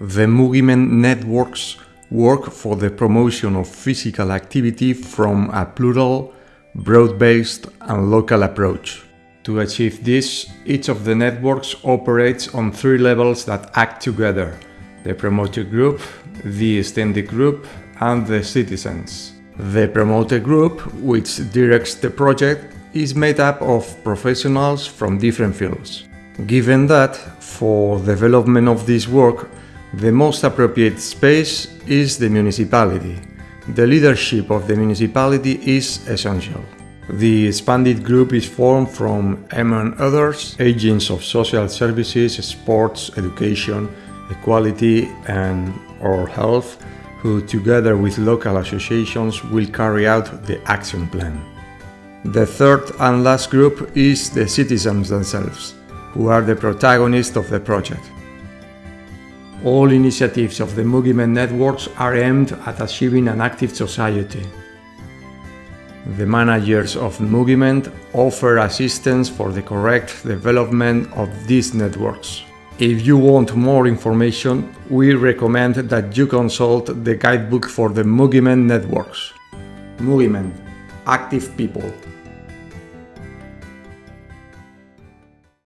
The Mugiment networks work for the promotion of physical activity from a plural, broad-based and local approach. To achieve this, each of the networks operates on three levels that act together the promoter group, the extended group, and the citizens. The promoter group, which directs the project, is made up of professionals from different fields. Given that, for development of this work, the most appropriate space is the municipality. The leadership of the municipality is essential. The expanded group is formed from, among others, agents of social services, sports, education, equality and or health, who together with local associations will carry out the action plan. The third and last group is the citizens themselves, who are the protagonists of the project. All initiatives of the Mugiment networks are aimed at achieving an active society. The managers of Mugiment offer assistance for the correct development of these networks. If you want more information, we recommend that you consult the guidebook for the Mugiment networks. Mugiment – Active People